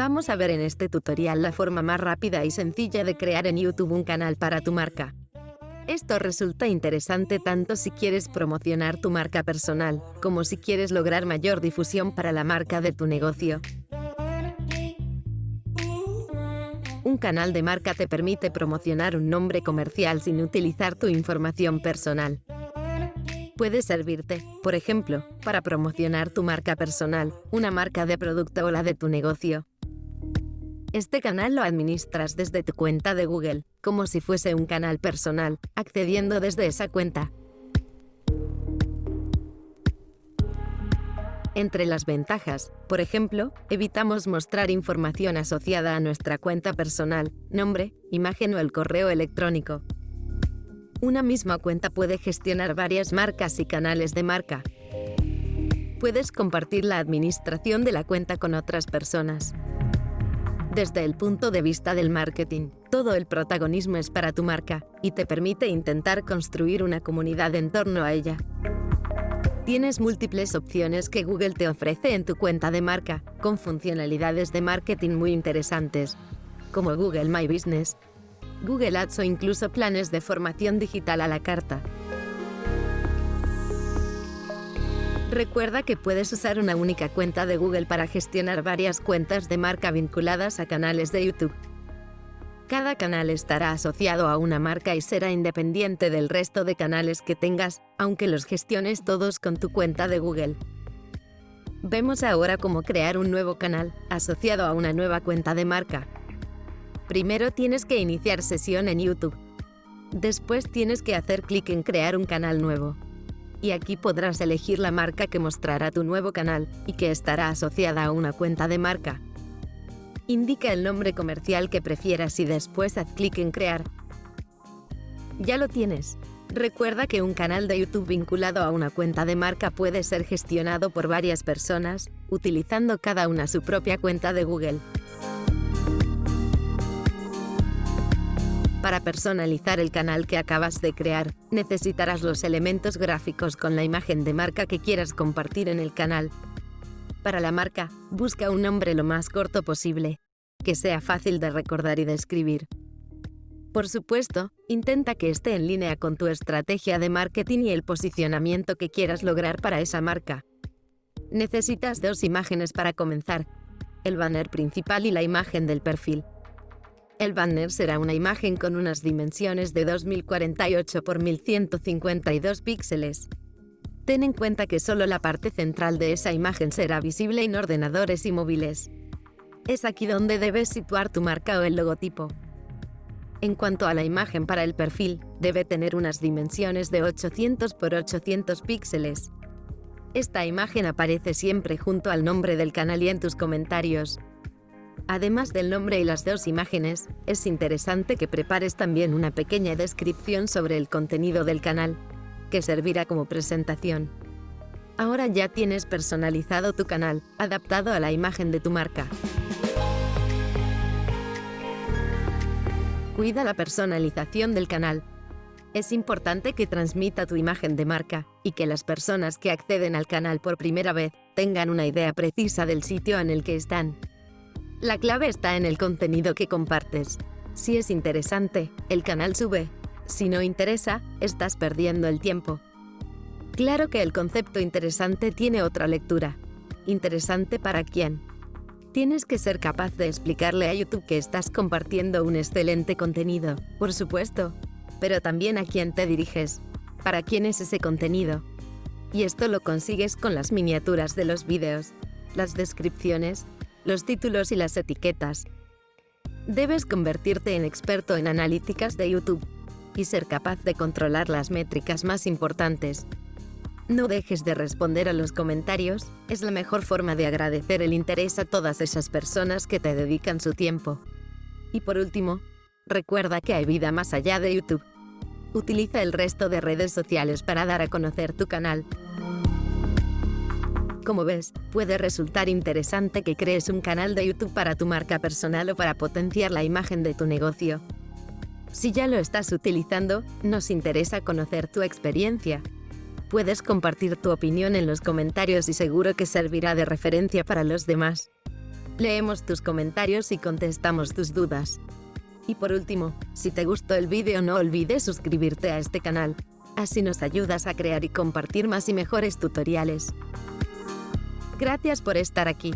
Vamos a ver en este tutorial la forma más rápida y sencilla de crear en YouTube un canal para tu marca. Esto resulta interesante tanto si quieres promocionar tu marca personal, como si quieres lograr mayor difusión para la marca de tu negocio. Un canal de marca te permite promocionar un nombre comercial sin utilizar tu información personal. Puede servirte, por ejemplo, para promocionar tu marca personal, una marca de producto o la de tu negocio. Este canal lo administras desde tu cuenta de Google, como si fuese un canal personal, accediendo desde esa cuenta. Entre las ventajas, por ejemplo, evitamos mostrar información asociada a nuestra cuenta personal, nombre, imagen o el correo electrónico. Una misma cuenta puede gestionar varias marcas y canales de marca. Puedes compartir la administración de la cuenta con otras personas. Desde el punto de vista del marketing, todo el protagonismo es para tu marca y te permite intentar construir una comunidad en torno a ella. Tienes múltiples opciones que Google te ofrece en tu cuenta de marca, con funcionalidades de marketing muy interesantes, como Google My Business, Google Ads o incluso planes de formación digital a la carta. Recuerda que puedes usar una única cuenta de Google para gestionar varias cuentas de marca vinculadas a canales de YouTube. Cada canal estará asociado a una marca y será independiente del resto de canales que tengas, aunque los gestiones todos con tu cuenta de Google. Vemos ahora cómo crear un nuevo canal asociado a una nueva cuenta de marca. Primero tienes que iniciar sesión en YouTube. Después tienes que hacer clic en crear un canal nuevo y aquí podrás elegir la marca que mostrará tu nuevo canal y que estará asociada a una cuenta de marca. Indica el nombre comercial que prefieras y después haz clic en Crear. Ya lo tienes. Recuerda que un canal de YouTube vinculado a una cuenta de marca puede ser gestionado por varias personas, utilizando cada una su propia cuenta de Google. Para personalizar el canal que acabas de crear, necesitarás los elementos gráficos con la imagen de marca que quieras compartir en el canal. Para la marca, busca un nombre lo más corto posible, que sea fácil de recordar y de escribir. Por supuesto, intenta que esté en línea con tu estrategia de marketing y el posicionamiento que quieras lograr para esa marca. Necesitas dos imágenes para comenzar, el banner principal y la imagen del perfil. El banner será una imagen con unas dimensiones de 2048 x 1152 píxeles. Ten en cuenta que solo la parte central de esa imagen será visible en ordenadores y móviles. Es aquí donde debes situar tu marca o el logotipo. En cuanto a la imagen para el perfil, debe tener unas dimensiones de 800 x 800 píxeles. Esta imagen aparece siempre junto al nombre del canal y en tus comentarios, Además del nombre y las dos imágenes, es interesante que prepares también una pequeña descripción sobre el contenido del canal, que servirá como presentación. Ahora ya tienes personalizado tu canal, adaptado a la imagen de tu marca. Cuida la personalización del canal. Es importante que transmita tu imagen de marca y que las personas que acceden al canal por primera vez tengan una idea precisa del sitio en el que están. La clave está en el contenido que compartes. Si es interesante, el canal sube. Si no interesa, estás perdiendo el tiempo. Claro que el concepto interesante tiene otra lectura. ¿Interesante para quién? Tienes que ser capaz de explicarle a YouTube que estás compartiendo un excelente contenido, por supuesto, pero también a quién te diriges, para quién es ese contenido. Y esto lo consigues con las miniaturas de los vídeos, las descripciones los títulos y las etiquetas. Debes convertirte en experto en analíticas de YouTube y ser capaz de controlar las métricas más importantes. No dejes de responder a los comentarios, es la mejor forma de agradecer el interés a todas esas personas que te dedican su tiempo. Y por último, recuerda que hay vida más allá de YouTube. Utiliza el resto de redes sociales para dar a conocer tu canal. Como ves, puede resultar interesante que crees un canal de YouTube para tu marca personal o para potenciar la imagen de tu negocio. Si ya lo estás utilizando, nos interesa conocer tu experiencia. Puedes compartir tu opinión en los comentarios y seguro que servirá de referencia para los demás. Leemos tus comentarios y contestamos tus dudas. Y por último, si te gustó el vídeo no olvides suscribirte a este canal, así nos ayudas a crear y compartir más y mejores tutoriales. Gracias por estar aquí.